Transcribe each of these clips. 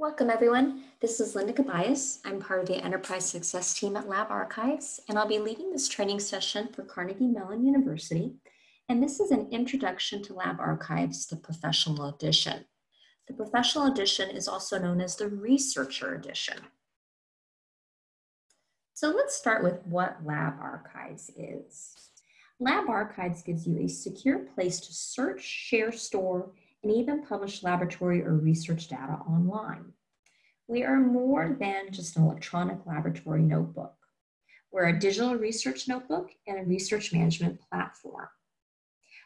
Welcome everyone. This is Linda Cabayas. I'm part of the Enterprise Success team at Lab Archives, and I'll be leading this training session for Carnegie Mellon University. And this is an introduction to Lab Archives, the professional edition. The professional edition is also known as the researcher edition. So let's start with what Lab Archives is. Lab Archives gives you a secure place to search, share, store, and even publish laboratory or research data online. We are more than just an electronic laboratory notebook. We're a digital research notebook and a research management platform.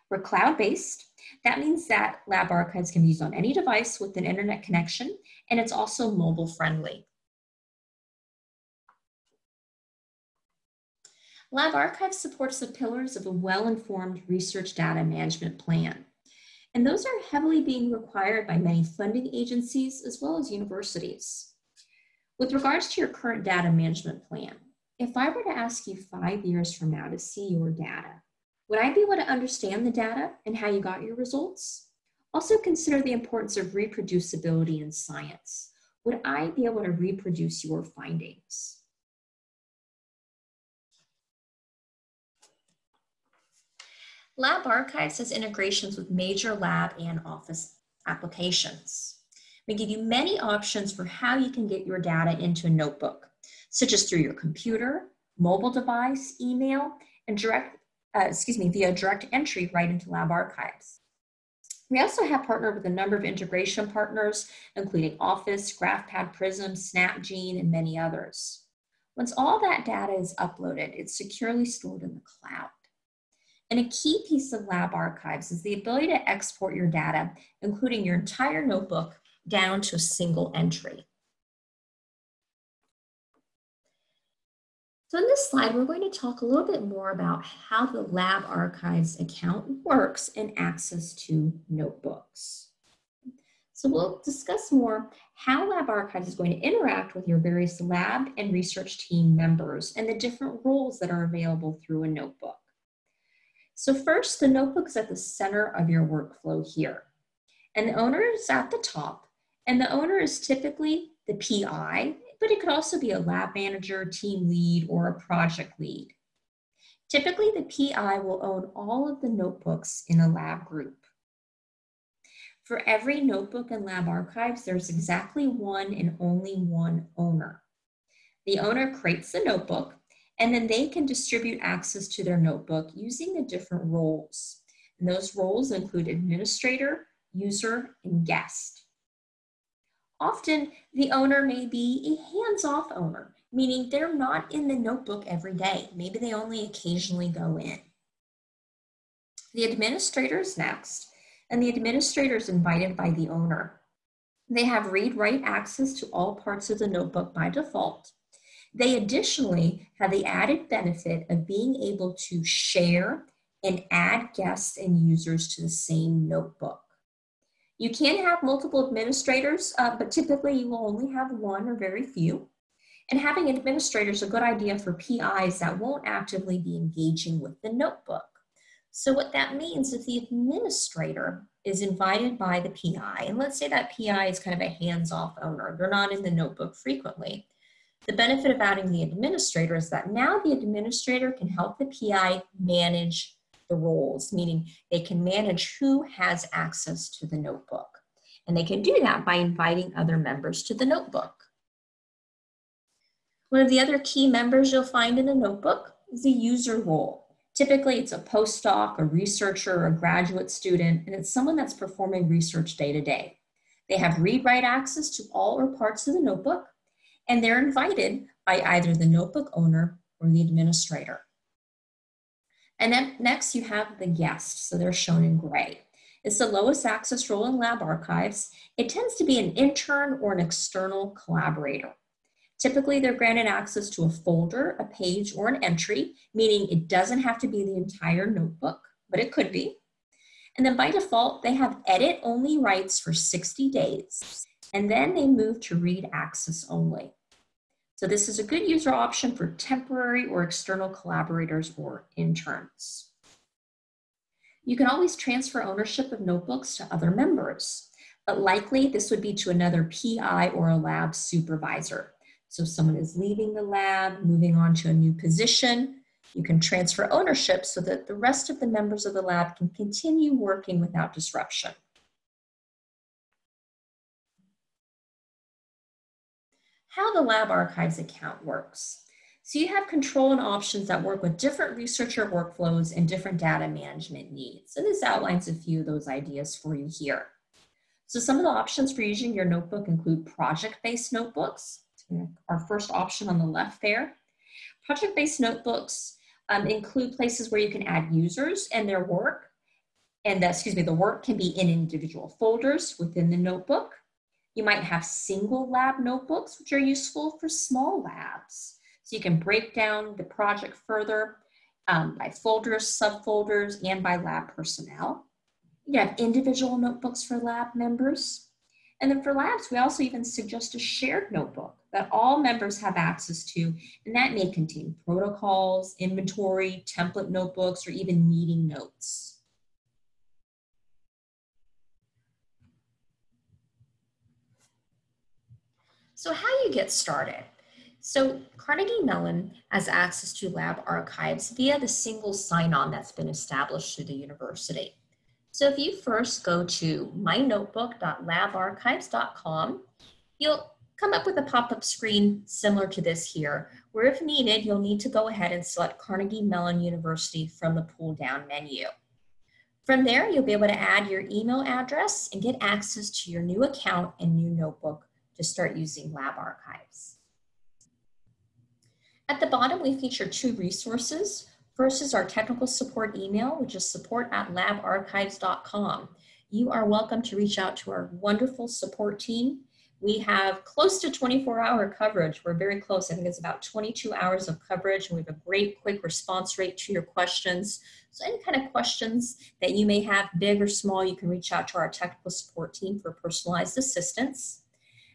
We're cloud-based. That means that Lab Archives can be used on any device with an internet connection, and it's also mobile friendly. Lab Archives supports the pillars of a well-informed research data management plan. And those are heavily being required by many funding agencies as well as universities. With regards to your current data management plan, if I were to ask you five years from now to see your data, would I be able to understand the data and how you got your results? Also consider the importance of reproducibility in science. Would I be able to reproduce your findings? Lab Archives has integrations with major lab and office applications. We give you many options for how you can get your data into a notebook, such as through your computer, mobile device, email, and direct, uh, excuse me, via direct entry right into Lab Archives. We also have partnered with a number of integration partners, including Office, GraphPad Prism, SnapGene, and many others. Once all that data is uploaded, it's securely stored in the cloud. And a key piece of Lab Archives is the ability to export your data, including your entire notebook, down to a single entry. So in this slide, we're going to talk a little bit more about how the Lab Archives account works and access to notebooks. So we'll discuss more how Lab Archives is going to interact with your various lab and research team members and the different roles that are available through a notebook. So first, the notebook is at the center of your workflow here. And the owner is at the top. And the owner is typically the PI, but it could also be a lab manager, team lead, or a project lead. Typically, the PI will own all of the notebooks in a lab group. For every notebook in Lab Archives, there's exactly one and only one owner. The owner creates the notebook and then they can distribute access to their notebook using the different roles. And those roles include administrator, user, and guest. Often the owner may be a hands-off owner, meaning they're not in the notebook every day. Maybe they only occasionally go in. The administrator is next, and the administrator is invited by the owner. They have read-write access to all parts of the notebook by default, they additionally have the added benefit of being able to share and add guests and users to the same notebook. You can have multiple administrators, uh, but typically you will only have one or very few. And having administrators is a good idea for PIs that won't actively be engaging with the notebook. So what that means if the administrator is invited by the PI, and let's say that PI is kind of a hands-off owner, they're not in the notebook frequently, the benefit of adding the administrator is that now the administrator can help the PI manage the roles, meaning they can manage who has access to the notebook. And they can do that by inviting other members to the notebook. One of the other key members you'll find in the notebook is the user role. Typically, it's a postdoc, a researcher, a graduate student, and it's someone that's performing research day to day. They have read-write access to all or parts of the notebook, and they're invited by either the notebook owner or the administrator. And then next you have the guest, so they're shown in gray. It's the lowest access role in lab archives. It tends to be an intern or an external collaborator. Typically, they're granted access to a folder, a page, or an entry, meaning it doesn't have to be the entire notebook, but it could be. And then by default, they have edit-only rights for 60 days and then they move to read access only. So this is a good user option for temporary or external collaborators or interns. You can always transfer ownership of notebooks to other members. But likely this would be to another PI or a lab supervisor. So if someone is leaving the lab, moving on to a new position, you can transfer ownership so that the rest of the members of the lab can continue working without disruption. How the Lab Archives account works. So you have control and options that work with different researcher workflows and different data management needs. And this outlines a few of those ideas for you here. So some of the options for using your notebook include project-based notebooks. Our first option on the left there. Project-based notebooks um, include places where you can add users and their work. And the, excuse me, the work can be in individual folders within the notebook. You might have single lab notebooks, which are useful for small labs. So you can break down the project further um, by folders, subfolders, and by lab personnel. You have individual notebooks for lab members. And then for labs, we also even suggest a shared notebook that all members have access to, and that may contain protocols, inventory, template notebooks, or even meeting notes. So how you get started? So Carnegie Mellon has access to lab archives via the single sign-on that's been established through the university. So if you first go to mynotebook.labarchives.com, you'll come up with a pop-up screen similar to this here, where if needed, you'll need to go ahead and select Carnegie Mellon University from the pull-down menu. From there, you'll be able to add your email address and get access to your new account and new notebook to start using Lab Archives. At the bottom, we feature two resources. First is our technical support email, which is support at labarchives.com. You are welcome to reach out to our wonderful support team. We have close to 24 hour coverage. We're very close. I think it's about 22 hours of coverage and we have a great quick response rate to your questions. So any kind of questions that you may have, big or small, you can reach out to our technical support team for personalized assistance.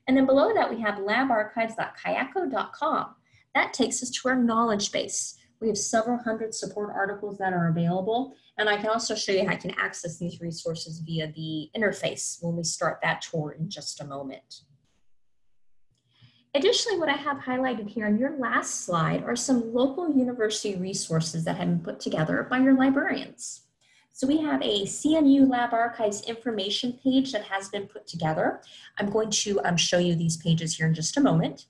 And then below that, we have labarchives.kayako.com. That takes us to our knowledge base. We have several hundred support articles that are available. And I can also show you how you can access these resources via the interface when we start that tour in just a moment. Additionally, what I have highlighted here on your last slide are some local university resources that have been put together by your librarians. So we have a CMU Lab Archives information page that has been put together. I'm going to um, show you these pages here in just a moment.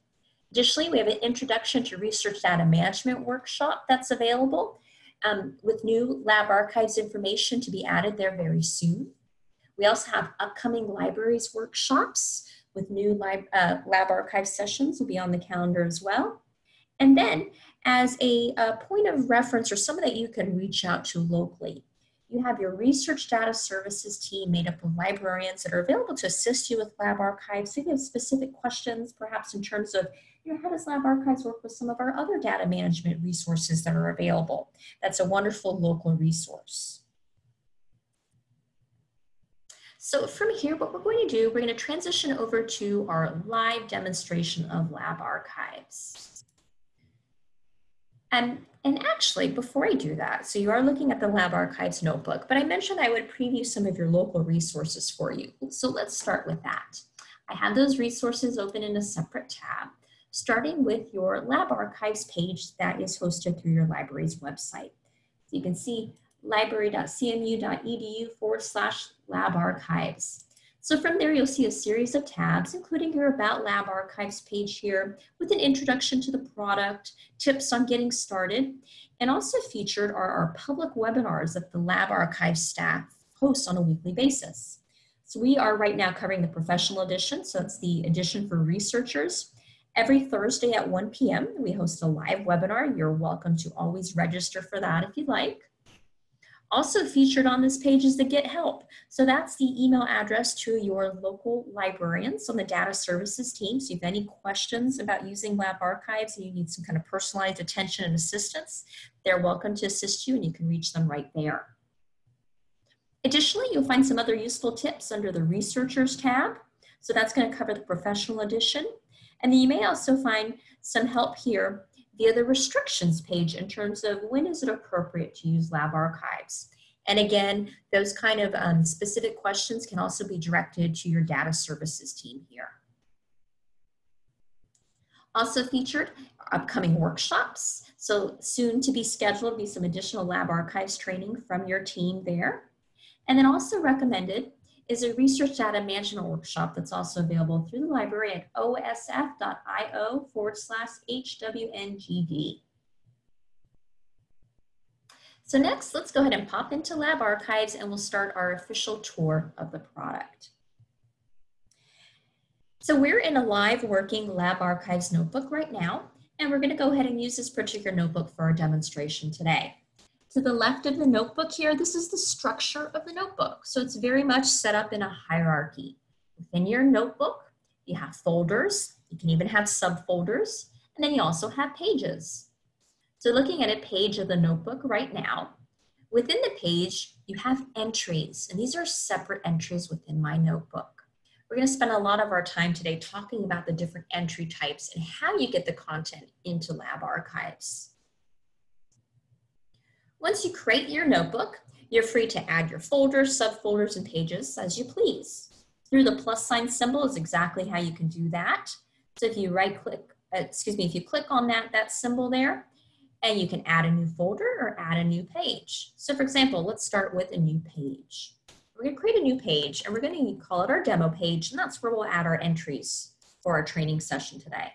Additionally, we have an Introduction to Research Data Management workshop that's available um, with new lab archives information to be added there very soon. We also have upcoming libraries workshops with new lab, uh, lab archive sessions will be on the calendar as well. And then as a, a point of reference or someone that you can reach out to locally, you have your research data services team made up of librarians that are available to assist you with lab archives. If you have specific questions, perhaps in terms of you know, how does Lab Archives work with some of our other data management resources that are available? That's a wonderful local resource. So from here, what we're going to do, we're going to transition over to our live demonstration of Lab Archives. And, and actually, before I do that, so you are looking at the Lab Archives notebook, but I mentioned I would preview some of your local resources for you. So let's start with that. I have those resources open in a separate tab starting with your lab archives page that is hosted through your library's website. So you can see library.cmu.edu forward slash lab archives. So from there, you'll see a series of tabs, including your About Lab Archives page here with an introduction to the product, tips on getting started, and also featured are our public webinars that the Lab Archives staff hosts on a weekly basis. So we are right now covering the professional edition, so it's the edition for researchers. Every Thursday at 1 p.m., we host a live webinar. You're welcome to always register for that if you'd like. Also featured on this page is the Get Help. So that's the email address to your local librarians on the data services team. So if you have any questions about using Lab Archives and you need some kind of personalized attention and assistance, they're welcome to assist you and you can reach them right there. Additionally, you'll find some other useful tips under the Researchers tab. So that's going to cover the professional edition. And then you may also find some help here via the restrictions page in terms of when is it appropriate to use lab archives. And again, those kind of um, specific questions can also be directed to your data services team here. Also featured upcoming workshops. So soon to be scheduled be some additional lab archives training from your team there. And then also recommended is a research data management workshop that's also available through the library at osf.io forward slash HWNGD. So next, let's go ahead and pop into Lab Archives and we'll start our official tour of the product. So we're in a live working Lab Archives notebook right now, and we're gonna go ahead and use this particular notebook for our demonstration today. To the left of the notebook here, this is the structure of the notebook. So it's very much set up in a hierarchy. Within your notebook, you have folders, you can even have subfolders, and then you also have pages. So looking at a page of the notebook right now, within the page, you have entries, and these are separate entries within my notebook. We're gonna spend a lot of our time today talking about the different entry types and how you get the content into lab archives. Once you create your notebook, you're free to add your folders, subfolders, and pages as you please. Through the plus sign symbol is exactly how you can do that. So if you right click, uh, excuse me, if you click on that, that symbol there, and you can add a new folder or add a new page. So for example, let's start with a new page. We're gonna create a new page and we're gonna call it our demo page and that's where we'll add our entries for our training session today.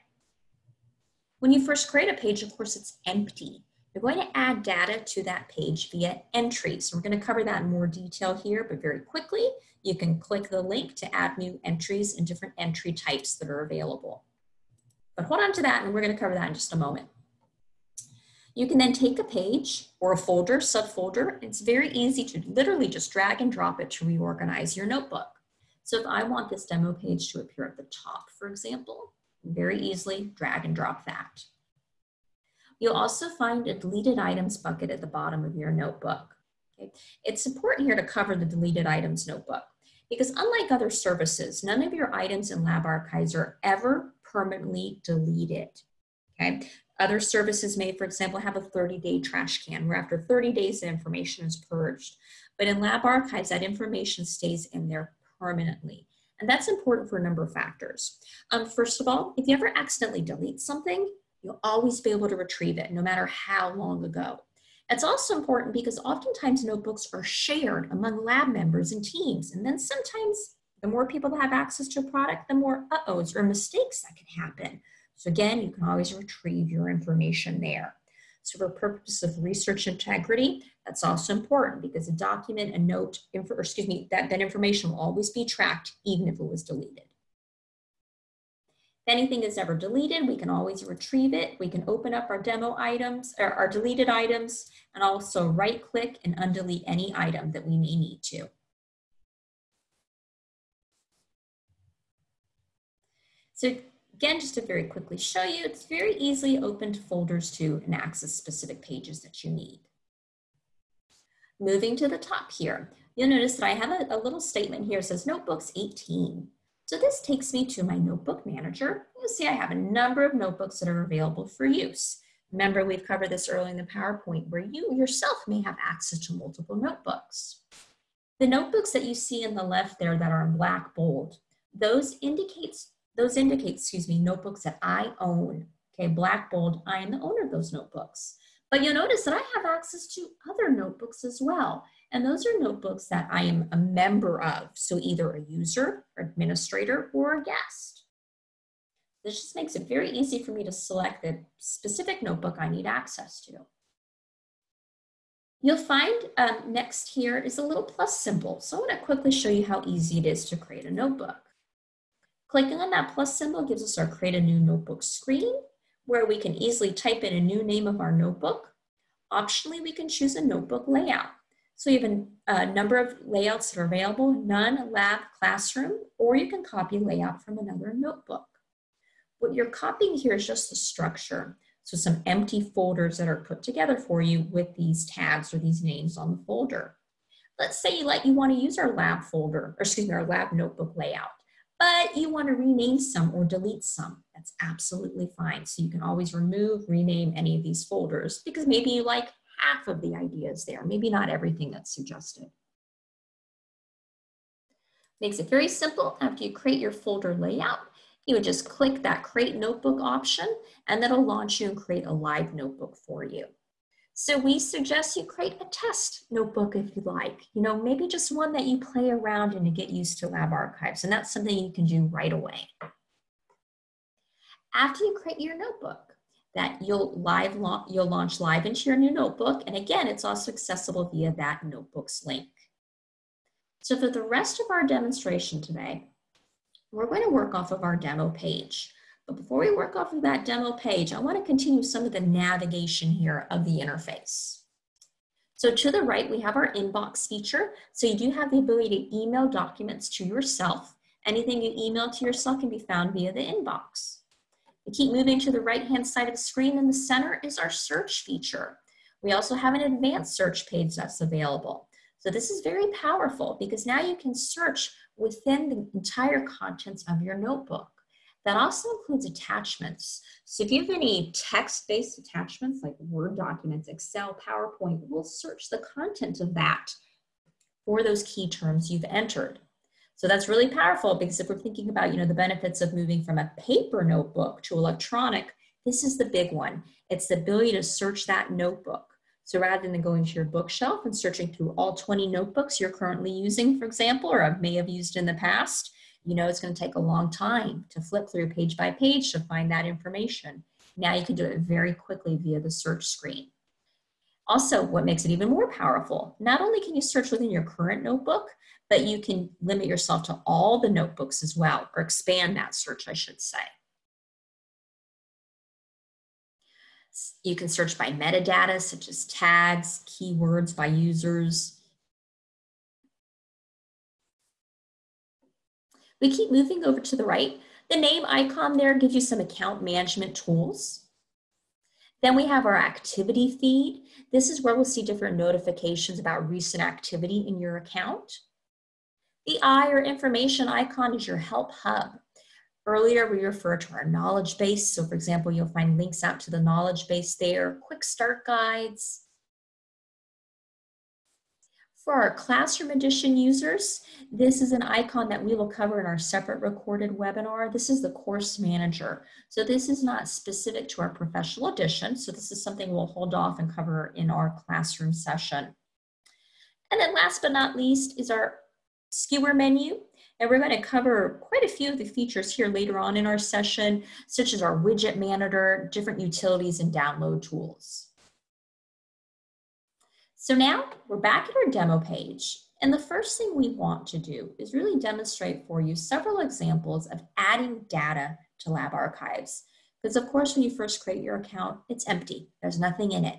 When you first create a page, of course, it's empty. You're going to add data to that page via entries. We're going to cover that in more detail here, but very quickly, you can click the link to add new entries and different entry types that are available. But hold on to that and we're going to cover that in just a moment. You can then take a page or a folder, subfolder. It's very easy to literally just drag and drop it to reorganize your notebook. So if I want this demo page to appear at the top, for example, very easily drag and drop that. You'll also find a deleted items bucket at the bottom of your notebook. Okay? It's important here to cover the deleted items notebook because unlike other services, none of your items in Lab Archives are ever permanently deleted. Okay? Other services may, for example, have a 30-day trash can where after 30 days the information is purged. But in Lab Archives, that information stays in there permanently. And that's important for a number of factors. Um, first of all, if you ever accidentally delete something, You'll always be able to retrieve it no matter how long ago. It's also important because oftentimes notebooks are shared among lab members and teams. And then sometimes the more people that have access to a product, the more uh-ohs or mistakes that can happen. So again, you can always retrieve your information there. So for purposes of research integrity, that's also important because a document, a note, or excuse me, that, that information will always be tracked even if it was deleted. If anything is ever deleted, we can always retrieve it. We can open up our demo items, or our deleted items, and also right click and undelete any item that we may need to. So again, just to very quickly show you, it's very easily open to folders to and access specific pages that you need. Moving to the top here, you'll notice that I have a, a little statement here says Notebooks 18. So this takes me to my notebook manager. You'll see I have a number of notebooks that are available for use. Remember, we've covered this early in the PowerPoint where you yourself may have access to multiple notebooks. The notebooks that you see in the left there that are in black bold, those indicates, those indicate, excuse me, notebooks that I own. Okay, black bold, I am the owner of those notebooks. But you'll notice that I have access to other notebooks as well. And those are notebooks that I am a member of. So either a user, administrator, or a guest. This just makes it very easy for me to select the specific notebook I need access to. You'll find um, next here is a little plus symbol. So I want to quickly show you how easy it is to create a notebook. Clicking on that plus symbol gives us our create a new notebook screen where we can easily type in a new name of our notebook. Optionally, we can choose a notebook layout. So you have a, a, number of layouts that are available, none, lab, classroom, or you can copy layout from another notebook. What you're copying here is just the structure. So some empty folders that are put together for you with these tags or these names on the folder. Let's say you like you want to use our lab folder, or excuse me, our lab notebook layout, but you want to rename some or delete some. That's absolutely fine. So you can always remove, rename any of these folders because maybe you like half of the ideas there, maybe not everything that's suggested. Makes it very simple. After you create your folder layout, you would just click that create notebook option and that'll launch you and create a live notebook for you. So we suggest you create a test notebook if you like, you know, maybe just one that you play around in to get used to Lab Archives. And that's something you can do right away. After you create your notebook, that you'll live you'll launch live into your new notebook. And again, it's also accessible via that notebooks link. So for the rest of our demonstration today, we're going to work off of our demo page. But before we work off of that demo page, I want to continue some of the navigation here of the interface. So to the right, we have our inbox feature. So you do have the ability to email documents to yourself. Anything you email to yourself can be found via the inbox. Keep moving to the right-hand side of the screen. In the center is our search feature. We also have an advanced search page that's available. So this is very powerful because now you can search within the entire contents of your notebook. That also includes attachments. So if you have any text-based attachments like Word documents, Excel, PowerPoint, we'll search the content of that for those key terms you've entered. So that's really powerful because if we're thinking about, you know, the benefits of moving from a paper notebook to electronic, this is the big one. It's the ability to search that notebook. So rather than going to your bookshelf and searching through all 20 notebooks you're currently using, for example, or may have used in the past, you know it's going to take a long time to flip through page by page to find that information. Now you can do it very quickly via the search screen. Also, what makes it even more powerful, not only can you search within your current notebook, but you can limit yourself to all the notebooks as well, or expand that search, I should say. You can search by metadata, such as tags, keywords by users, We keep moving over to the right. The name icon there gives you some account management tools. Then we have our activity feed. This is where we'll see different notifications about recent activity in your account. The I or information icon is your help hub. Earlier, we referred to our knowledge base. So for example, you'll find links out to the knowledge base there, quick start guides, for our Classroom Edition users, this is an icon that we will cover in our separate recorded webinar. This is the Course Manager. So this is not specific to our Professional Edition, so this is something we'll hold off and cover in our classroom session. And then last but not least is our skewer menu. And we're going to cover quite a few of the features here later on in our session, such as our widget manager, different utilities, and download tools. So now we're back at our demo page. And the first thing we want to do is really demonstrate for you several examples of adding data to Lab Archives. Because of course, when you first create your account, it's empty. There's nothing in it.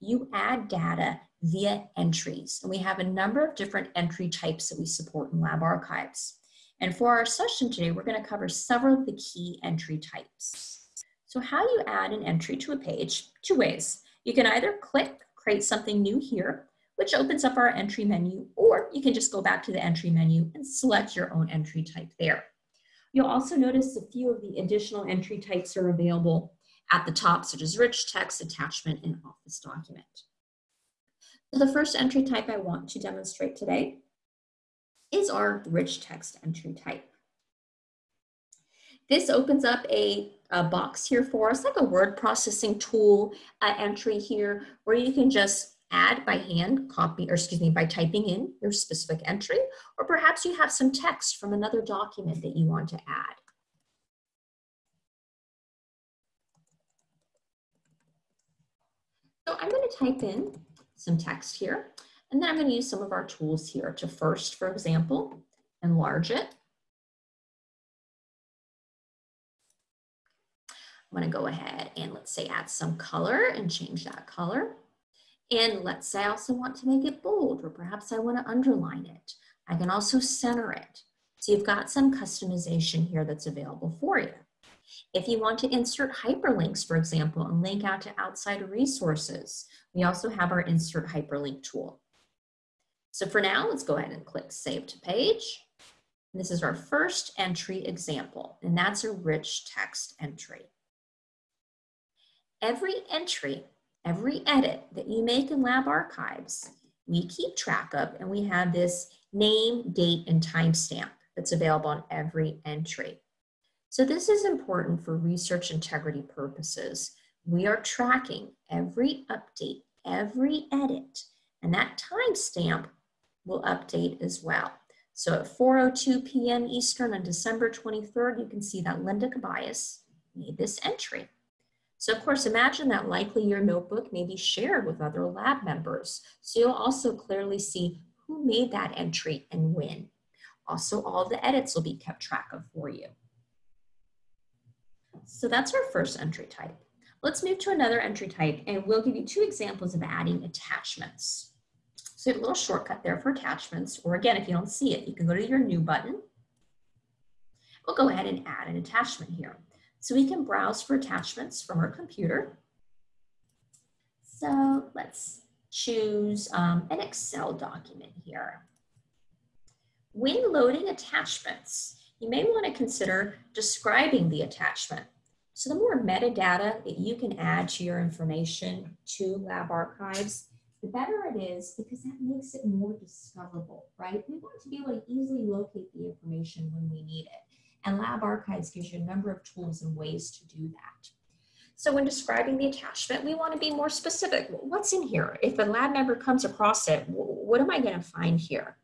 You add data via entries. And we have a number of different entry types that we support in Lab Archives. And for our session today, we're gonna cover several of the key entry types. So how you add an entry to a page? Two ways. You can either click create something new here, which opens up our entry menu, or you can just go back to the entry menu and select your own entry type there. You'll also notice a few of the additional entry types are available at the top, such as rich text, attachment, and office document. So the first entry type I want to demonstrate today is our rich text entry type. This opens up a a box here for us, like a word processing tool uh, entry here, where you can just add by hand, copy, or excuse me, by typing in your specific entry, or perhaps you have some text from another document that you want to add. So I'm going to type in some text here, and then I'm going to use some of our tools here to first, for example, enlarge it. I'm gonna go ahead and let's say add some color and change that color. And let's say I also want to make it bold or perhaps I wanna underline it. I can also center it. So you've got some customization here that's available for you. If you want to insert hyperlinks, for example, and link out to outside resources, we also have our insert hyperlink tool. So for now, let's go ahead and click Save to Page. This is our first entry example, and that's a rich text entry. Every entry, every edit that you make in Lab Archives, we keep track of, and we have this name, date, and timestamp that's available on every entry. So this is important for research integrity purposes. We are tracking every update, every edit, and that timestamp will update as well. So at 4.02 p.m. Eastern on December 23rd, you can see that Linda Cabayas made this entry. So of course, imagine that likely your notebook may be shared with other lab members. So you'll also clearly see who made that entry and when. Also, all the edits will be kept track of for you. So that's our first entry type. Let's move to another entry type and we'll give you two examples of adding attachments. So a little shortcut there for attachments, or again, if you don't see it, you can go to your new button. We'll go ahead and add an attachment here. So we can browse for attachments from our computer. So let's choose um, an Excel document here. When loading attachments, you may want to consider describing the attachment. So the more metadata that you can add to your information to Lab Archives, the better it is because that makes it more discoverable, right? We want to be able to easily locate the information when we need it. And Lab Archives gives you a number of tools and ways to do that. So when describing the attachment, we want to be more specific. What's in here? If a lab member comes across it, what am I going to find here?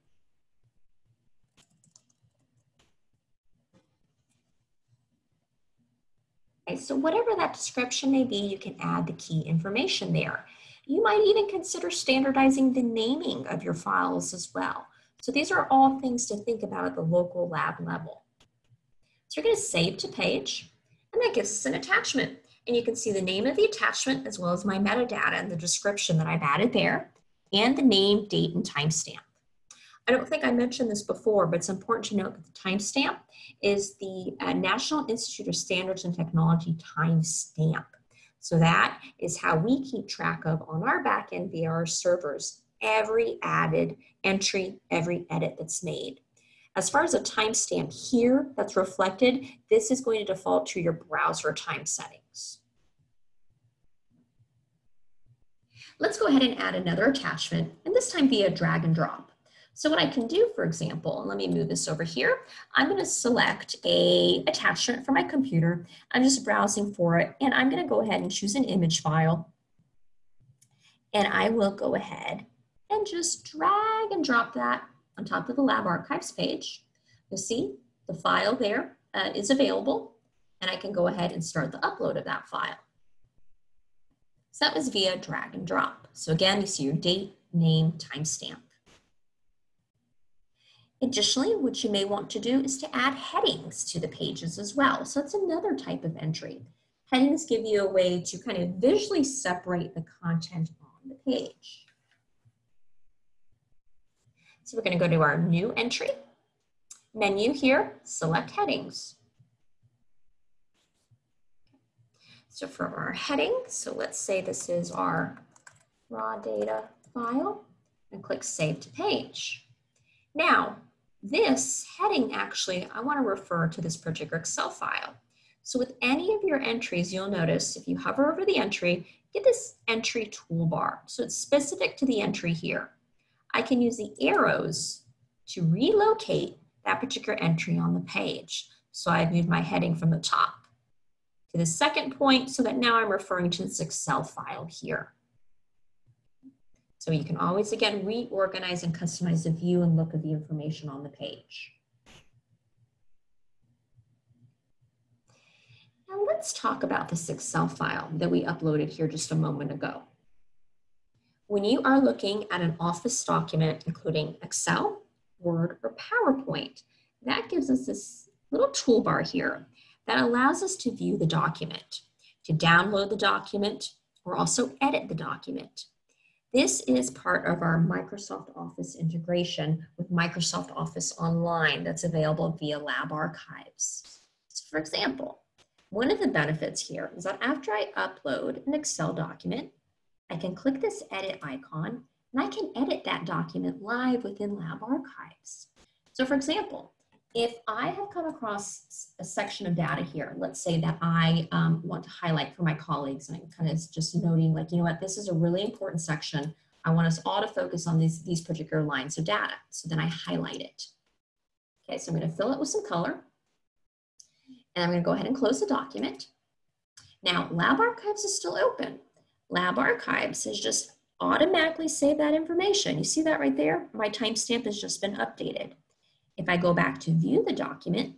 Okay, so whatever that description may be, you can add the key information there. You might even consider standardizing the naming of your files as well. So these are all things to think about at the local lab level. So you're gonna save to page, and that gives us an attachment. And you can see the name of the attachment as well as my metadata and the description that I've added there, and the name, date, and timestamp. I don't think I mentioned this before, but it's important to note that the timestamp is the uh, National Institute of Standards and Technology timestamp. So that is how we keep track of on our backend via our servers every added entry, every edit that's made. As far as a timestamp here that's reflected, this is going to default to your browser time settings. Let's go ahead and add another attachment, and this time via drag and drop. So what I can do, for example, and let me move this over here, I'm gonna select a attachment for my computer. I'm just browsing for it, and I'm gonna go ahead and choose an image file. And I will go ahead and just drag and drop that on top of the Lab Archives page. You'll see the file there uh, is available, and I can go ahead and start the upload of that file. So that was via drag and drop. So again, you see your date, name, timestamp. Additionally, what you may want to do is to add headings to the pages as well. So that's another type of entry. Headings give you a way to kind of visually separate the content on the page. So we're gonna go to our new entry, menu here, select headings. So for our heading, so let's say this is our raw data file and click save to page. Now, this heading actually, I want to refer to this particular Excel file. So with any of your entries, you'll notice if you hover over the entry, get this entry toolbar. So it's specific to the entry here. I can use the arrows to relocate that particular entry on the page. So I've moved my heading from the top to the second point so that now I'm referring to this Excel file here. So you can always, again, reorganize and customize the view and look of the information on the page. Now let's talk about this Excel file that we uploaded here just a moment ago. When you are looking at an Office document, including Excel, Word, or PowerPoint, that gives us this little toolbar here that allows us to view the document, to download the document, or also edit the document. This is part of our Microsoft Office integration with Microsoft Office Online that's available via Lab Archives. So for example, one of the benefits here is that after I upload an Excel document, I can click this edit icon and I can edit that document live within Lab Archives. So for example, if I have come across a section of data here, let's say that I um, want to highlight for my colleagues, and I'm kind of just noting like, you know what, this is a really important section. I want us all to focus on these, these particular lines of data. So then I highlight it. Okay, so I'm gonna fill it with some color. And I'm gonna go ahead and close the document. Now, Lab Archives is still open. Lab Archives has just automatically saved that information. You see that right there? My timestamp has just been updated. If I go back to view the document,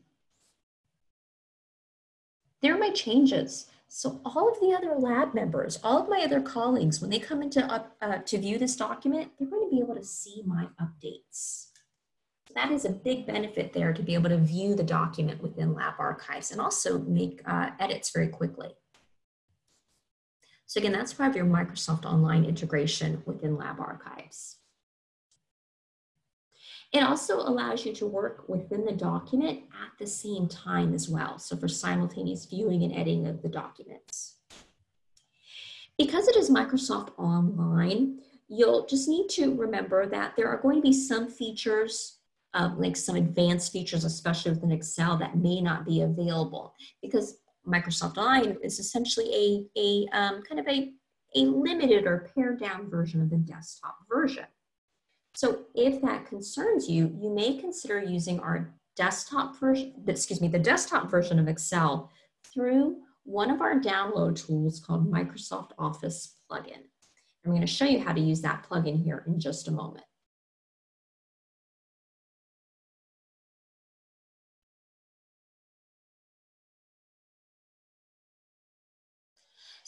there are my changes. So all of the other lab members, all of my other colleagues, when they come into up, uh, to view this document, they're going to be able to see my updates. That is a big benefit there to be able to view the document within Lab Archives and also make uh, edits very quickly. So again, that's part of your Microsoft Online integration within Lab Archives. It also allows you to work within the document at the same time as well. So for simultaneous viewing and editing of the documents. Because it is Microsoft Online, you'll just need to remember that there are going to be some features, um, like some advanced features, especially within Excel, that may not be available because Microsoft Online is essentially a, a um, kind of a, a limited or pared down version of the desktop version. So if that concerns you, you may consider using our desktop version, excuse me, the desktop version of Excel through one of our download tools called Microsoft Office Plugin. I'm going to show you how to use that plugin here in just a moment.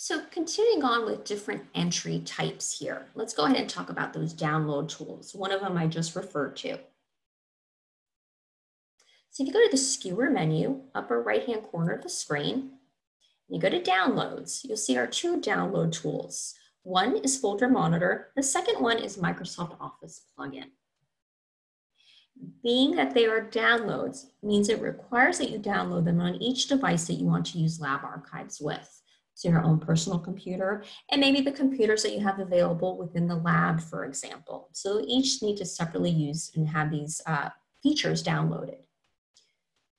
So continuing on with different entry types here, let's go ahead and talk about those download tools. One of them I just referred to. So if you go to the skewer menu, upper right-hand corner of the screen, you go to downloads, you'll see our two download tools. One is Folder Monitor, the second one is Microsoft Office plugin. Being that they are downloads means it requires that you download them on each device that you want to use Lab Archives with so your own personal computer, and maybe the computers that you have available within the lab, for example. So each need to separately use and have these uh, features downloaded.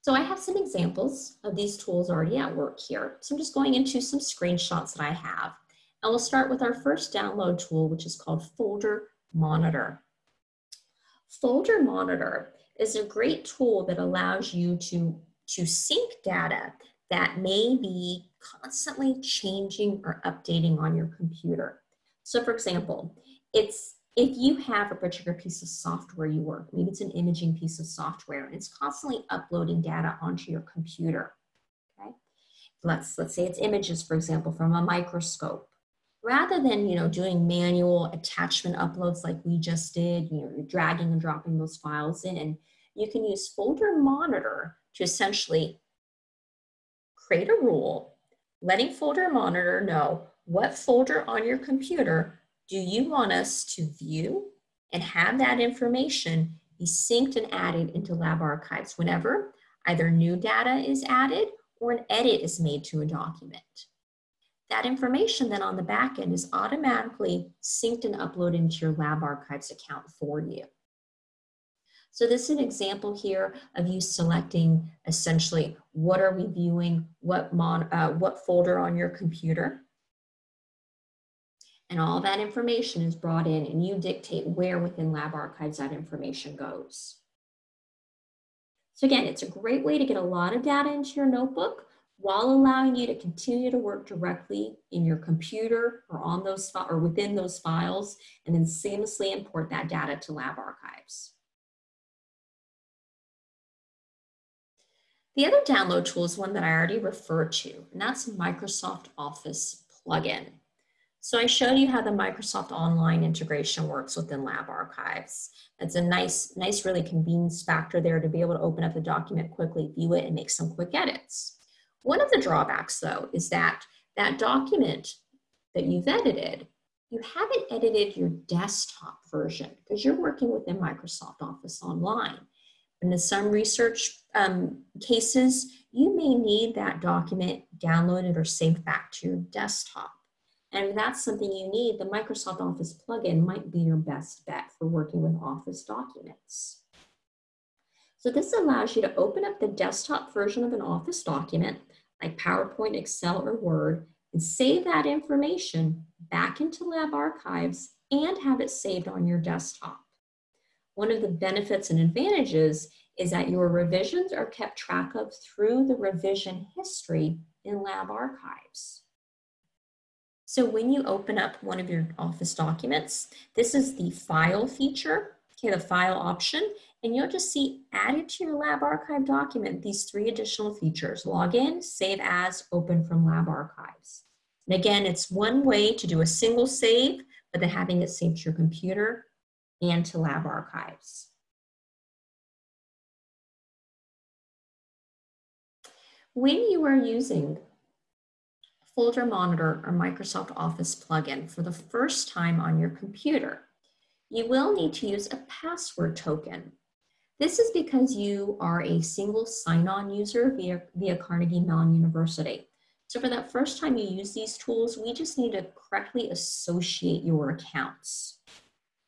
So I have some examples of these tools already at work here. So I'm just going into some screenshots that I have. And we'll start with our first download tool, which is called Folder Monitor. Folder Monitor is a great tool that allows you to, to sync data that may be constantly changing or updating on your computer. So for example, it's if you have a particular piece of software you work, maybe it's an imaging piece of software, and it's constantly uploading data onto your computer, okay? Let's, let's say it's images, for example, from a microscope. Rather than, you know, doing manual attachment uploads like we just did, you know, you're dragging and dropping those files in, you can use Folder Monitor to essentially create a rule letting folder monitor know what folder on your computer do you want us to view and have that information be synced and added into lab archives whenever either new data is added or an edit is made to a document. That information then on the back end is automatically synced and uploaded into your lab archives account for you. So this is an example here of you selecting essentially what are we viewing, what, mon uh, what folder on your computer. And all that information is brought in and you dictate where within Lab Archives that information goes. So again, it's a great way to get a lot of data into your notebook while allowing you to continue to work directly in your computer or on those or within those files and then seamlessly import that data to Lab Archives. The other download tool is one that I already referred to, and that's Microsoft Office plugin. So I showed you how the Microsoft Online integration works within Lab Archives. It's a nice, nice really convenience factor there to be able to open up the document quickly, view it, and make some quick edits. One of the drawbacks, though, is that that document that you've edited, you haven't edited your desktop version because you're working within Microsoft Office Online. And in some research um, cases, you may need that document downloaded or saved back to your desktop. And if that's something you need, the Microsoft Office plugin might be your best bet for working with Office documents. So this allows you to open up the desktop version of an Office document like PowerPoint, Excel, or Word and save that information back into Lab Archives and have it saved on your desktop. One of the benefits and advantages is that your revisions are kept track of through the revision history in Lab Archives. So when you open up one of your Office documents, this is the File feature, okay, the File option, and you'll just see added to your Lab Archive document these three additional features, Login, Save As, Open from Lab Archives. And again, it's one way to do a single save, but then having it saved to your computer and to Lab Archives. When you are using Folder Monitor or Microsoft Office plugin for the first time on your computer, you will need to use a password token. This is because you are a single sign-on user via, via Carnegie Mellon University. So for that first time you use these tools, we just need to correctly associate your accounts.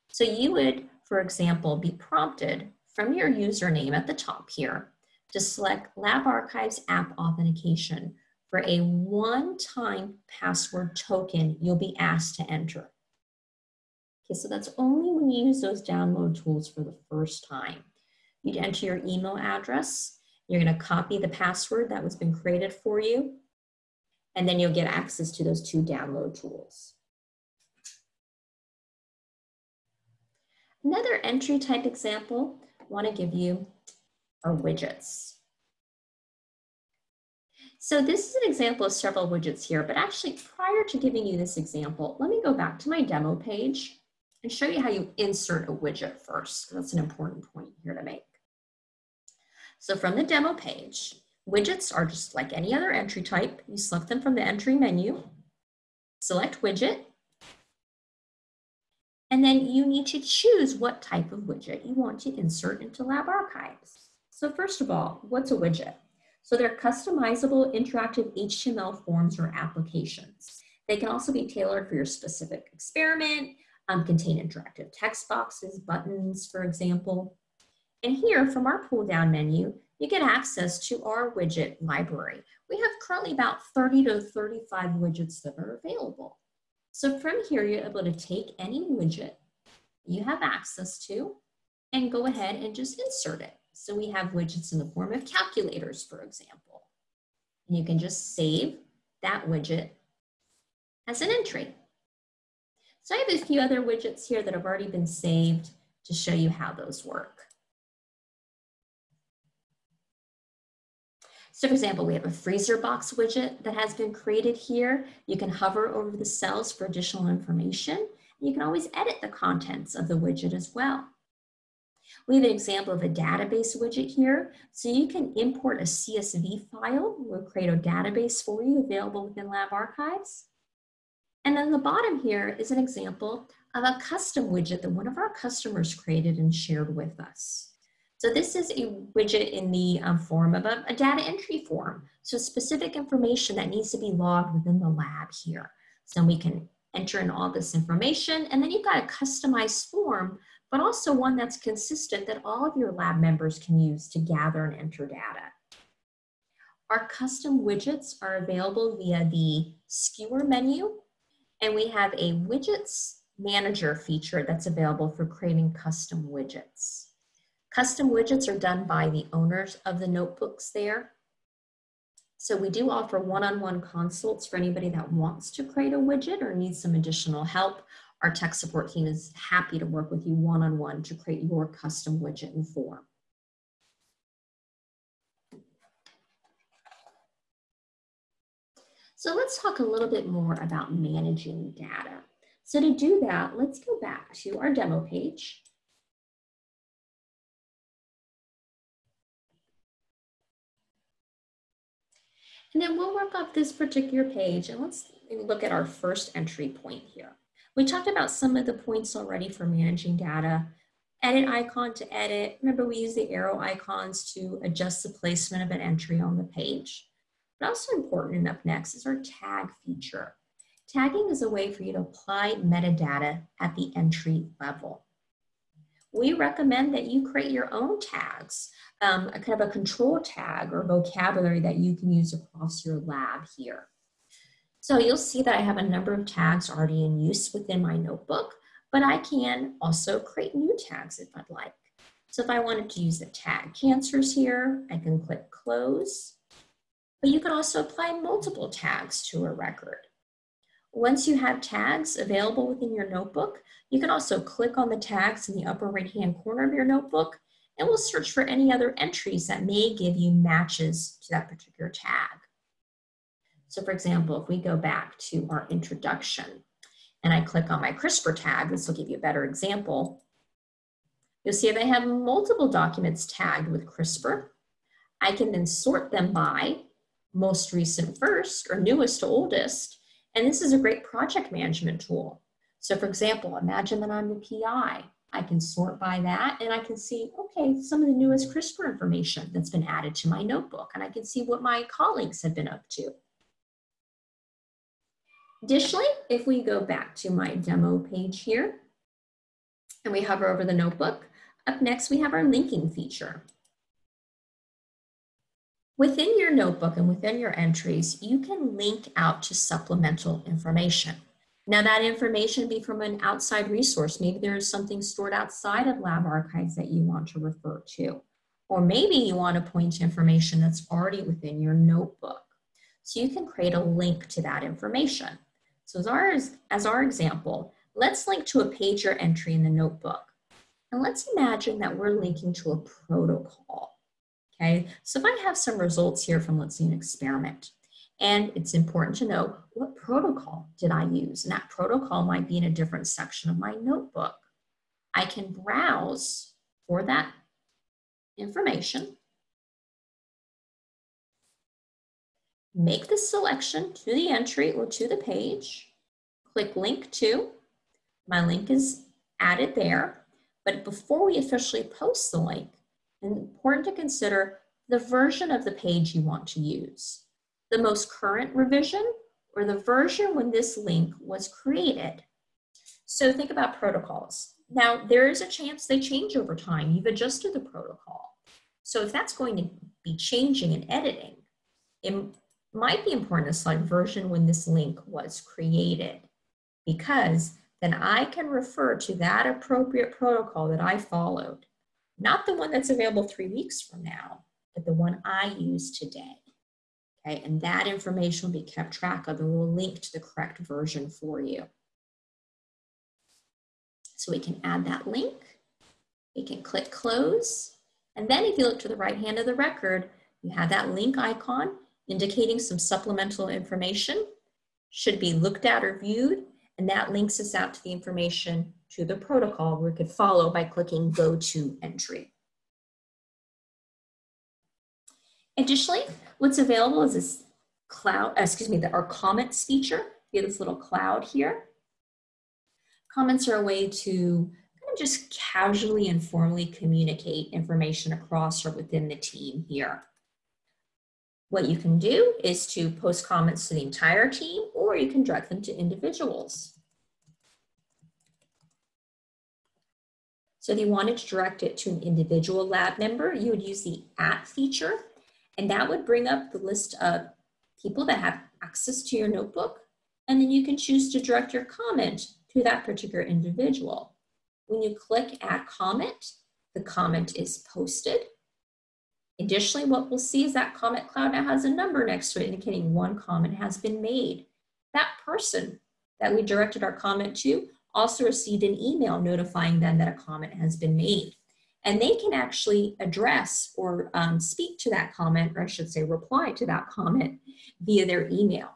So you would, for example, be prompted from your username at the top here to select Lab Archives app authentication for a one-time password token you'll be asked to enter. Okay, so that's only when you use those download tools for the first time. You'd enter your email address. You're gonna copy the password that was been created for you, and then you'll get access to those two download tools. Another entry type example I wanna give you are widgets. So this is an example of several widgets here, but actually prior to giving you this example, let me go back to my demo page and show you how you insert a widget first. That's an important point here to make. So from the demo page, widgets are just like any other entry type. You select them from the entry menu, select widget, and then you need to choose what type of widget you want to insert into Lab Archives. So first of all, what's a widget? So they're customizable interactive HTML forms or applications. They can also be tailored for your specific experiment, um, contain interactive text boxes, buttons, for example. And here from our pull down menu, you get access to our widget library. We have currently about 30 to 35 widgets that are available. So from here, you're able to take any widget you have access to and go ahead and just insert it. So we have widgets in the form of calculators, for example. And you can just save that widget as an entry. So I have a few other widgets here that have already been saved to show you how those work. So for example, we have a freezer box widget that has been created here. You can hover over the cells for additional information. You can always edit the contents of the widget as well. We have an example of a database widget here. So you can import a CSV file. We'll create a database for you available within Lab Archives. And then the bottom here is an example of a custom widget that one of our customers created and shared with us. So this is a widget in the um, form of a, a data entry form. So specific information that needs to be logged within the lab here. So we can enter in all this information and then you've got a customized form but also one that's consistent that all of your lab members can use to gather and enter data. Our custom widgets are available via the skewer menu, and we have a widgets manager feature that's available for creating custom widgets. Custom widgets are done by the owners of the notebooks there. So we do offer one-on-one -on -one consults for anybody that wants to create a widget or needs some additional help our tech support team is happy to work with you one-on-one -on -one to create your custom widget and form. So let's talk a little bit more about managing data. So to do that, let's go back to our demo page. And then we'll work off this particular page and let's look at our first entry point here. We talked about some of the points already for managing data. Edit icon to edit. Remember we use the arrow icons to adjust the placement of an entry on the page. But also important enough next is our tag feature. Tagging is a way for you to apply metadata at the entry level. we recommend that you create your own tags, um, a kind of a control tag or vocabulary that you can use across your lab here. So you'll see that I have a number of tags already in use within my notebook, but I can also create new tags if I'd like. So if I wanted to use the tag cancers here, I can click close, but you can also apply multiple tags to a record. Once you have tags available within your notebook, you can also click on the tags in the upper right-hand corner of your notebook, and we'll search for any other entries that may give you matches to that particular tag. So for example, if we go back to our introduction, and I click on my CRISPR tag, this will give you a better example, you'll see they have multiple documents tagged with CRISPR. I can then sort them by most recent first or newest to oldest, and this is a great project management tool. So for example, imagine that I'm the PI. I can sort by that and I can see, okay, some of the newest CRISPR information that's been added to my notebook and I can see what my colleagues have been up to. Additionally, if we go back to my demo page here and we hover over the notebook, up next we have our linking feature. Within your notebook and within your entries, you can link out to supplemental information. Now that information be from an outside resource. Maybe there's something stored outside of lab archives that you want to refer to. Or maybe you want to point to information that's already within your notebook. So you can create a link to that information. So as our, as our example, let's link to a page or entry in the notebook. And let's imagine that we're linking to a protocol. Okay, so if I have some results here from, let's say, an experiment, and it's important to know what protocol did I use? And that protocol might be in a different section of my notebook. I can browse for that information, make the selection to the entry or to the page, click link to, my link is added there, but before we officially post the link, important to consider the version of the page you want to use, the most current revision or the version when this link was created. So think about protocols. Now, there is a chance they change over time. You've adjusted the protocol. So if that's going to be changing and editing, it might be important to select version when this link was created because then I can refer to that appropriate protocol that I followed not the one that's available three weeks from now, but the one I use today. Okay, and that information will be kept track of and we'll link to the correct version for you. So we can add that link, we can click close, and then if you look to the right hand of the record, you have that link icon indicating some supplemental information, should be looked at or viewed, and that links us out to the information to the protocol we could follow by clicking Go to Entry. Additionally, what's available is this cloud, uh, excuse me, the, our comments feature. Have this little cloud here. Comments are a way to kind of just casually and formally communicate information across or within the team here. What you can do is to post comments to the entire team or you can direct them to individuals. So if you wanted to direct it to an individual lab member, you would use the at feature, and that would bring up the list of people that have access to your notebook, and then you can choose to direct your comment to that particular individual. When you click add comment, the comment is posted. Additionally, what we'll see is that comment cloud now has a number next to it indicating one comment has been made. That person that we directed our comment to also received an email notifying them that a comment has been made. And they can actually address or um, speak to that comment, or I should say reply to that comment via their email.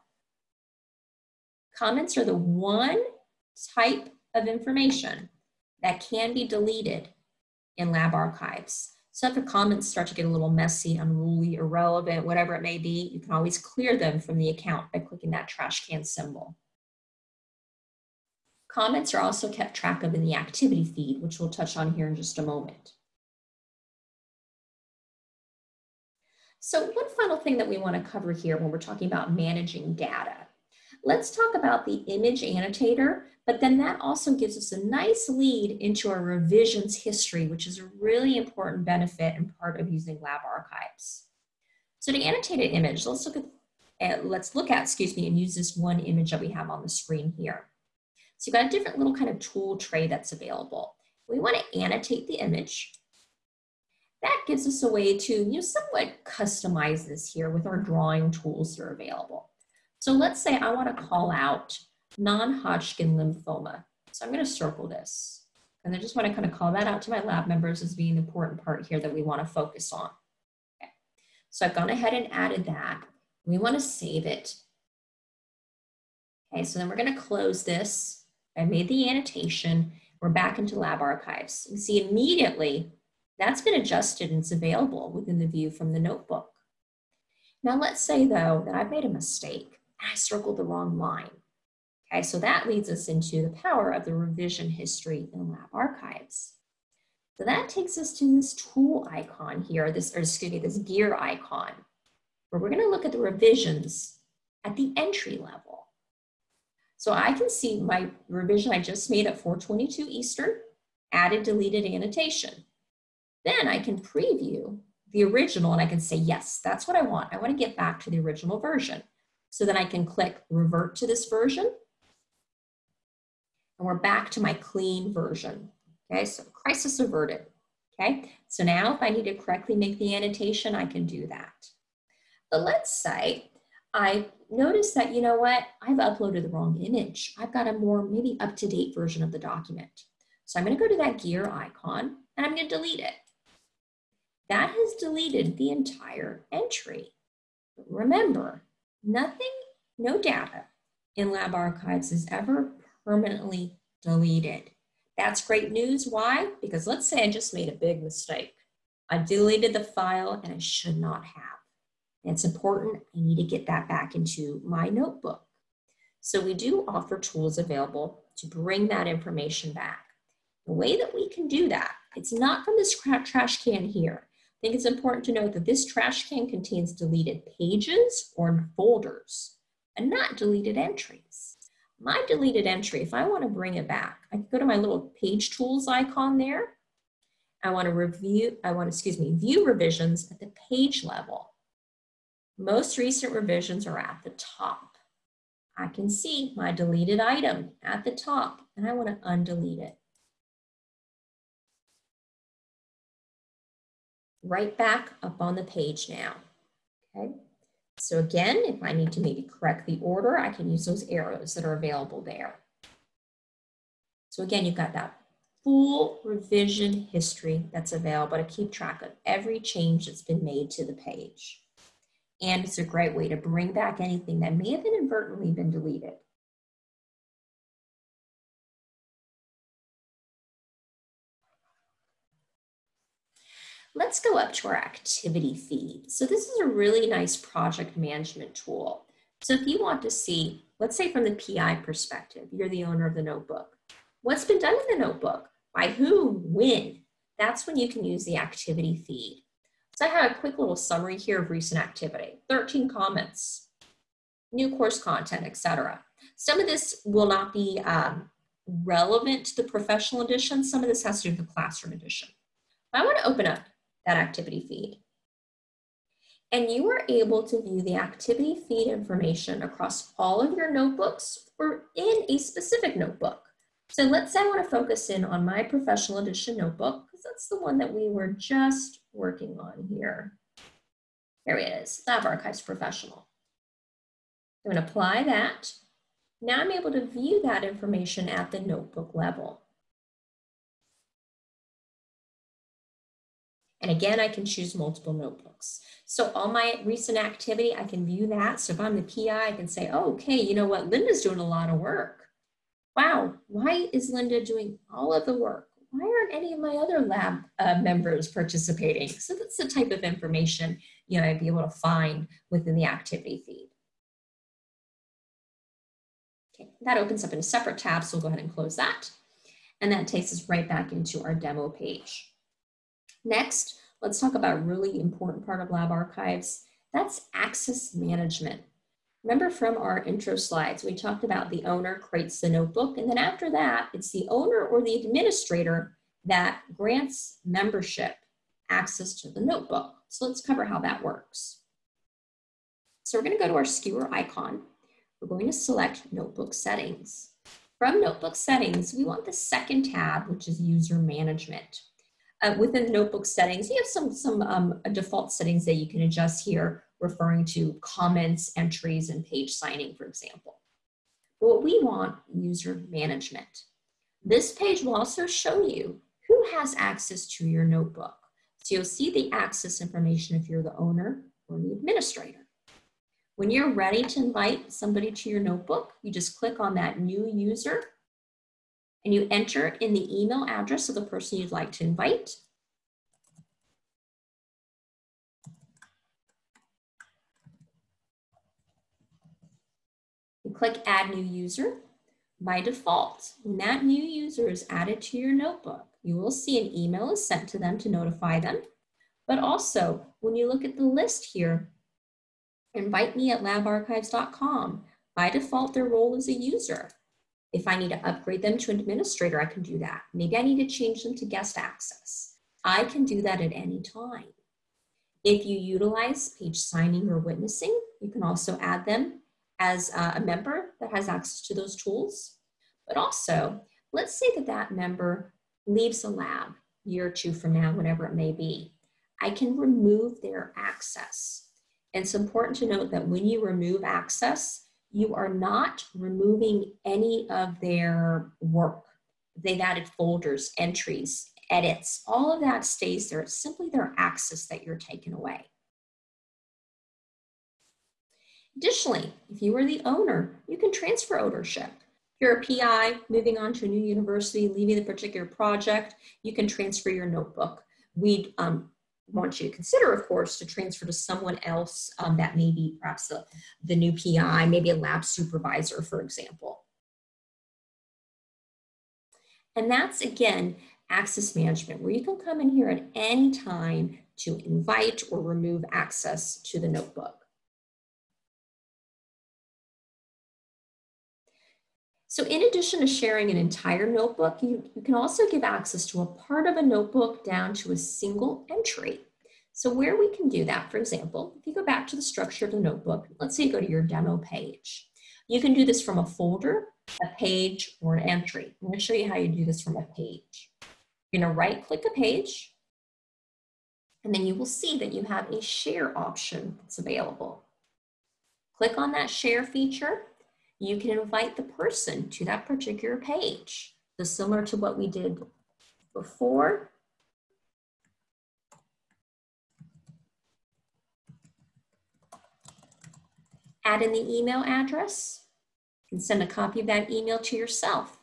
Comments are the one type of information that can be deleted in lab archives. So if the comments start to get a little messy, unruly, irrelevant, whatever it may be, you can always clear them from the account by clicking that trash can symbol. Comments are also kept track of in the activity feed, which we'll touch on here in just a moment. So one final thing that we want to cover here when we're talking about managing data. Let's talk about the image annotator, but then that also gives us a nice lead into our revisions history, which is a really important benefit and part of using lab archives. So to annotate an image, let's look at, uh, let's look at, excuse me, and use this one image that we have on the screen here. So you've got a different little kind of tool tray that's available. We want to annotate the image. That gives us a way to you know, somewhat customize this here with our drawing tools that are available. So let's say I want to call out non-Hodgkin lymphoma. So I'm going to circle this. And I just want to kind of call that out to my lab members as being the important part here that we want to focus on. Okay. So I've gone ahead and added that. We want to save it. Okay, so then we're going to close this. I made the annotation. We're back into lab archives. You see immediately that's been adjusted and it's available within the view from the notebook. Now let's say though that I've made a mistake I circled the wrong line. Okay, so that leads us into the power of the revision history in lab archives. So that takes us to this tool icon here, this, or excuse me, this gear icon, where we're gonna look at the revisions at the entry level. So I can see my revision I just made at 422 Eastern, added deleted annotation. Then I can preview the original and I can say, yes, that's what I want. I want to get back to the original version. So then I can click revert to this version. And we're back to my clean version. Okay, so crisis averted. Okay, so now if I need to correctly make the annotation, I can do that. But let's say I notice that, you know what, I've uploaded the wrong image. I've got a more maybe up-to-date version of the document. So I'm gonna go to that gear icon and I'm gonna delete it that has deleted the entire entry. Remember, nothing, no data in lab archives is ever permanently deleted. That's great news. Why? Because let's say I just made a big mistake. I deleted the file and I should not have. it's important, I need to get that back into my notebook. So we do offer tools available to bring that information back. The way that we can do that, it's not from this trash can here think it's important to note that this trash can contains deleted pages or folders and not deleted entries. My deleted entry, if I want to bring it back, I can go to my little page tools icon there. I want to review, I want to, excuse me, view revisions at the page level. Most recent revisions are at the top. I can see my deleted item at the top and I want to undelete it. Right back up on the page now, okay? So again, if I need to maybe correct the order, I can use those arrows that are available there. So again, you've got that full revision history that's available to keep track of every change that's been made to the page. And it's a great way to bring back anything that may have inadvertently been deleted. Let's go up to our activity feed. So this is a really nice project management tool. So if you want to see, let's say from the PI perspective, you're the owner of the notebook. What's been done in the notebook? By who? When? That's when you can use the activity feed. So I have a quick little summary here of recent activity. 13 comments, new course content, etc. Some of this will not be um, relevant to the professional edition. Some of this has to do with the classroom edition. I want to open up that activity feed. And you are able to view the activity feed information across all of your notebooks or in a specific notebook. So let's say I want to focus in on my professional edition notebook because that's the one that we were just working on here. Here it is, Lab Archives Professional. I'm going to apply that. Now I'm able to view that information at the notebook level. And again, I can choose multiple notebooks. So all my recent activity, I can view that. So if I'm the PI, I can say, oh, okay, you know what, Linda's doing a lot of work. Wow, why is Linda doing all of the work? Why aren't any of my other lab uh, members participating? So that's the type of information you know, I'd be able to find within the activity feed. Okay, that opens up in a separate tab, so we'll go ahead and close that. And that takes us right back into our demo page. Next, let's talk about a really important part of lab archives. That's access management. remember from our intro slides, we talked about the owner creates the notebook, and then after that, it's the owner or the administrator that grants membership access to the notebook. So let's cover how that works. So we're gonna go to our skewer icon. We're going to select notebook settings. From notebook settings, we want the second tab, which is user management. Uh, within the notebook settings, you have some, some um, default settings that you can adjust here, referring to comments, entries, and page signing, for example. But what we want, user management. This page will also show you who has access to your notebook. So you'll see the access information if you're the owner or the administrator. When you're ready to invite somebody to your notebook, you just click on that new user and you enter in the email address of the person you'd like to invite. You click add new user. By default, when that new user is added to your notebook, you will see an email is sent to them to notify them. But also, when you look at the list here, invite me at labarchives.com. By default, their role is a user. If I need to upgrade them to an administrator, I can do that. Maybe I need to change them to guest access. I can do that at any time. If you utilize page signing or witnessing, you can also add them as a member that has access to those tools. But also, let's say that that member leaves the lab year or two from now, whatever it may be. I can remove their access And it's important to note that when you remove access, you are not removing any of their work. They've added folders, entries, edits, all of that stays there. It's simply their access that you're taking away. Additionally, if you are the owner, you can transfer ownership. If you're a PI moving on to a new university, leaving the particular project, you can transfer your notebook. We um, want you to consider, of course, to transfer to someone else um, that may be perhaps the, the new PI, maybe a lab supervisor, for example. And that's, again, access management, where you can come in here at any time to invite or remove access to the notebook. So in addition to sharing an entire notebook, you, you, can also give access to a part of a notebook down to a single entry. So where we can do that, for example, if you go back to the structure of the notebook, let's say you go to your demo page. You can do this from a folder, a page, or an entry. I'm gonna show you how you do this from a page. You're gonna right click a page, and then you will see that you have a share option that's available. Click on that share feature, you can invite the person to that particular page. So similar to what we did before, add in the email address, and send a copy of that email to yourself.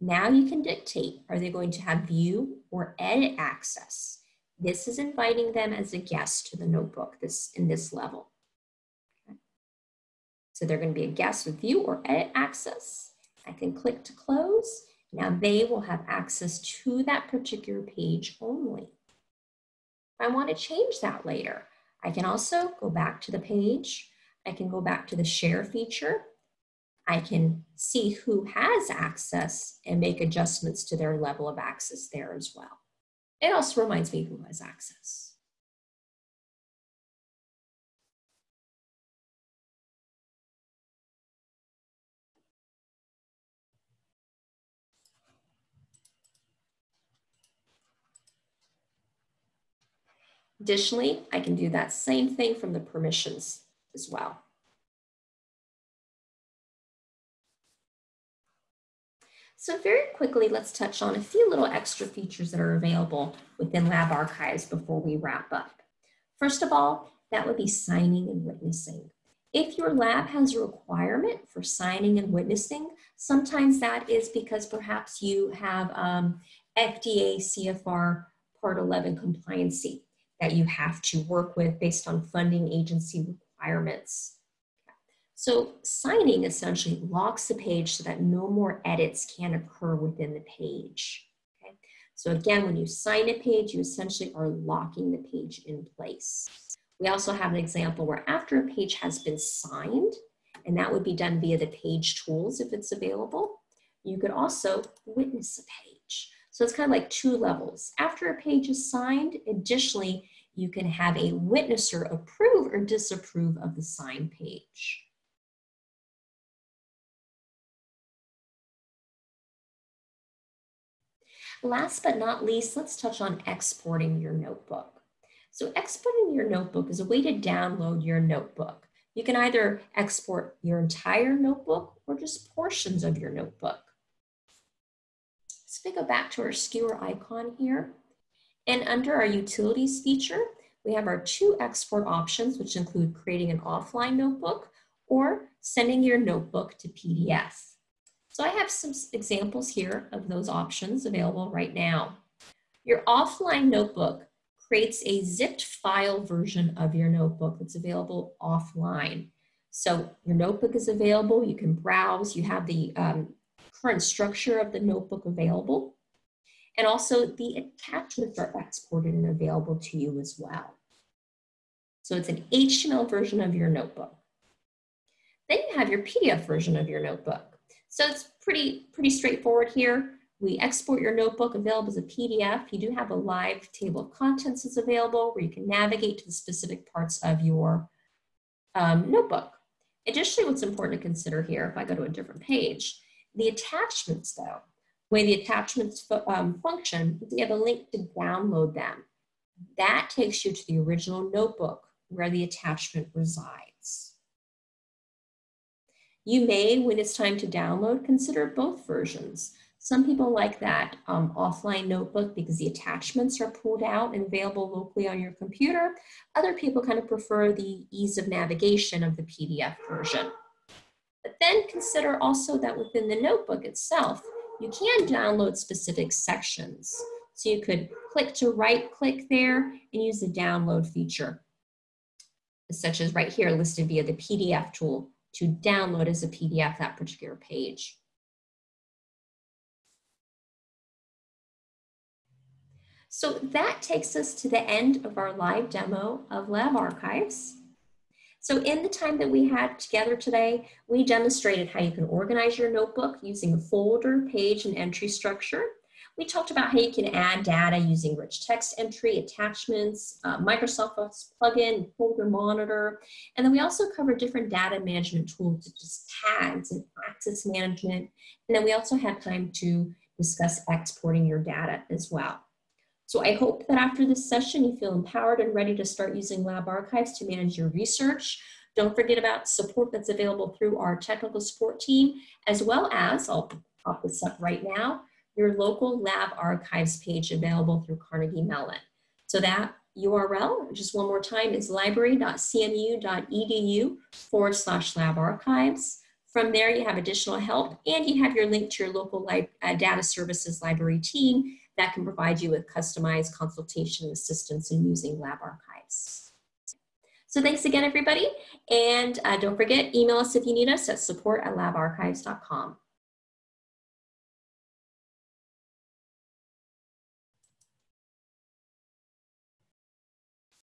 Now you can dictate, are they going to have view or edit access? This is inviting them as a guest to the notebook this in this level. So they're going to be a guest with view or edit access. I can click to close. Now they will have access to that particular page only. If I want to change that later, I can also go back to the page. I can go back to the share feature. I can see who has access and make adjustments to their level of access there as well. It also reminds me who has access. Additionally, I can do that same thing from the permissions as well. So very quickly, let's touch on a few little extra features that are available within Lab Archives before we wrap up. First of all, that would be signing and witnessing. If your lab has a requirement for signing and witnessing, sometimes that is because perhaps you have um, FDA CFR Part 11 compliancy that you have to work with based on funding agency requirements. So signing essentially locks the page so that no more edits can occur within the page. Okay? So again, when you sign a page, you essentially are locking the page in place. We also have an example where after a page has been signed and that would be done via the page tools if it's available. You could also witness a page. So it's kind of like two levels. After a page is signed, additionally, you can have a witnesser approve or disapprove of the signed page. Last but not least, let's touch on exporting your notebook. So exporting your notebook is a way to download your notebook. You can either export your entire notebook or just portions of your notebook. If we go back to our skewer icon here, and under our utilities feature, we have our two export options, which include creating an offline notebook or sending your notebook to PDF. So I have some examples here of those options available right now. Your offline notebook creates a zipped file version of your notebook that's available offline. So your notebook is available, you can browse, you have the um, current structure of the notebook available, and also the attachments are exported and available to you as well. So it's an HTML version of your notebook. Then you have your PDF version of your notebook. So it's pretty, pretty straightforward here. We export your notebook available as a PDF. You do have a live table of contents that's available where you can navigate to the specific parts of your um, notebook. Additionally, what's important to consider here, if I go to a different page, the attachments though, way the attachments um, function, we have a link to download them. That takes you to the original notebook where the attachment resides. You may, when it's time to download, consider both versions. Some people like that um, offline notebook because the attachments are pulled out and available locally on your computer. Other people kind of prefer the ease of navigation of the PDF version. But then consider also that within the notebook itself, you can download specific sections. So you could click to right click there and use the download feature, such as right here listed via the PDF tool to download as a PDF that particular page. So that takes us to the end of our live demo of Lab Archives. So in the time that we had together today, we demonstrated how you can organize your notebook using a folder, page, and entry structure. We talked about how you can add data using rich text entry, attachments, uh, Microsoft Office plugin, folder monitor, and then we also covered different data management tools such as tags and access management. And then we also had time to discuss exporting your data as well. So I hope that after this session, you feel empowered and ready to start using Lab Archives to manage your research. Don't forget about support that's available through our technical support team, as well as, I'll pop this up right now, your local Lab Archives page available through Carnegie Mellon. So that URL, just one more time, is library.cmu.edu forward slash lab archives. From there, you have additional help and you have your link to your local uh, data services library team that can provide you with customized consultation assistance in using lab archives. So thanks again, everybody. And uh, don't forget, email us if you need us at support at labarchives.com.